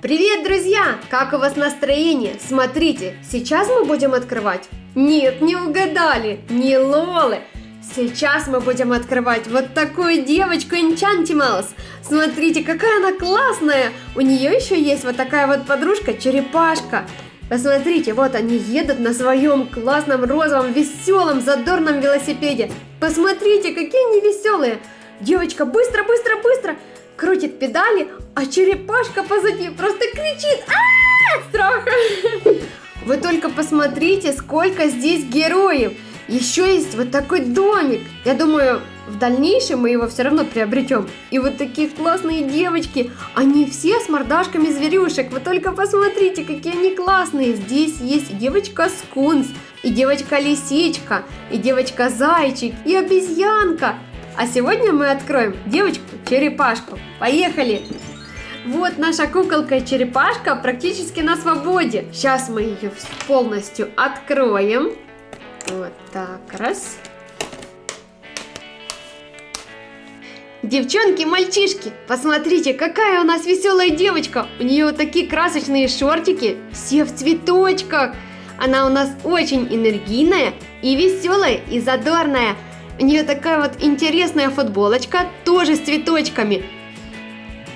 Привет, друзья! Как у вас настроение? Смотрите, сейчас мы будем открывать. Нет, не угадали, не Лолы. Сейчас мы будем открывать вот такую девочку Enchantimals. Смотрите, какая она классная. У нее еще есть вот такая вот подружка Черепашка. Посмотрите, вот они едут на своем классном розовом веселом задорном велосипеде. Посмотрите, какие они веселые. Девочка, быстро, быстро, быстро крутит педали, а черепашка позади просто кричит а страха. Вы только посмотрите, сколько здесь героев. Еще есть вот такой домик. Я думаю, в дальнейшем мы его все равно приобретем. И вот такие классные девочки, они все с мордашками зверюшек. Вы только посмотрите, какие они классные. Здесь есть девочка скунс, и девочка лисичка, и девочка зайчик, и обезьянка. А сегодня мы откроем девочку-черепашку. Поехали! Вот наша куколка-черепашка практически на свободе. Сейчас мы ее полностью откроем. Вот так, раз. Девчонки, мальчишки, посмотрите, какая у нас веселая девочка. У нее вот такие красочные шортики, все в цветочках. Она у нас очень энергийная и веселая и задорная. У нее такая вот интересная футболочка, тоже с цветочками.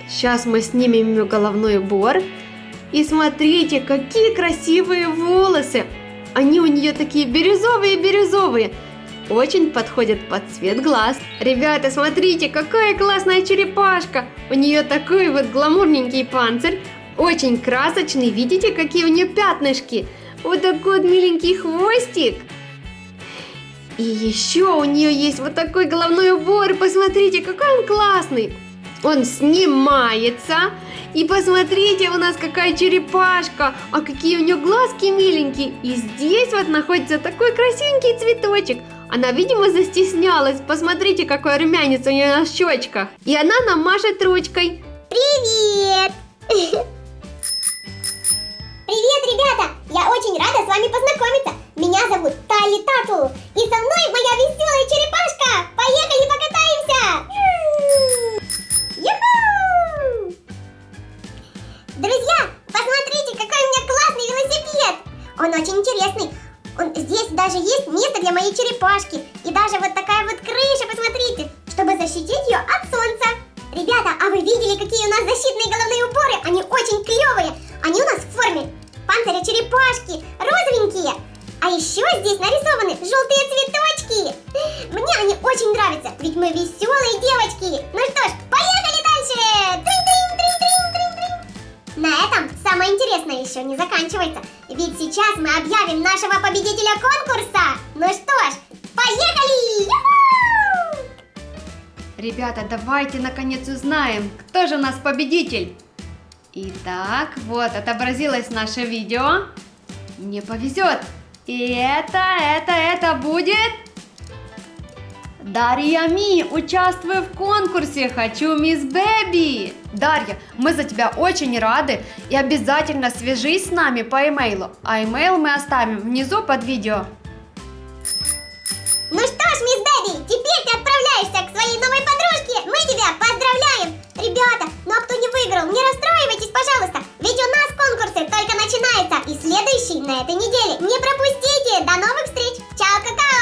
Сейчас мы снимем ее головной убор. И смотрите, какие красивые волосы. Они у нее такие бирюзовые-бирюзовые. Очень подходят под цвет глаз. Ребята, смотрите, какая классная черепашка. У нее такой вот гламурненький панцирь. Очень красочный. Видите, какие у нее пятнышки. Вот такой вот миленький хвостик. И еще у нее есть вот такой головной убор. Посмотрите, какой он классный. Он снимается. И посмотрите, у нас какая черепашка. А какие у нее глазки миленькие. И здесь вот находится такой красивенький цветочек. Она, видимо, застеснялась. Посмотрите, какой румянец у нее на щечках. И она нам машет ручкой. Привет! Привет, ребята! Я очень рада с вами Тали Тату. И со мной моя веселая черепашка. Поехали покатаемся! Юху! Друзья, посмотрите, какой у меня классный велосипед. Он очень интересный. Он, здесь даже есть место для моей черепашки. И даже вот такая вот крыша, посмотрите, чтобы защитить ее от солнца. Ребята, еще здесь нарисованы желтые цветочки. Мне они очень нравятся, ведь мы веселые девочки. Ну что ж, поехали дальше. На этом самое интересное еще не заканчивается. Ведь сейчас мы объявим нашего победителя конкурса. Ну что ж, поехали! Ребята, давайте наконец узнаем, кто же у нас победитель. Итак, вот отобразилось наше видео. Мне повезет. И это, это, это будет... Дарья Ми, участвую в конкурсе «Хочу мисс Бэби». Дарья, мы за тебя очень рады и обязательно свяжись с нами по имейлу, а имейл мы оставим внизу под видео. Ну что ж, мисс Бэби, теперь ты отправляешься к своей новой подружке. Мы тебя поздравляем. Ребята, ну а кто не выиграл, не расстраивайтесь, пожалуйста. Ведь у нас конкурсы только начинаются и следующий на этой неделе. Не пропустите! До новых встреч! Чао, какао!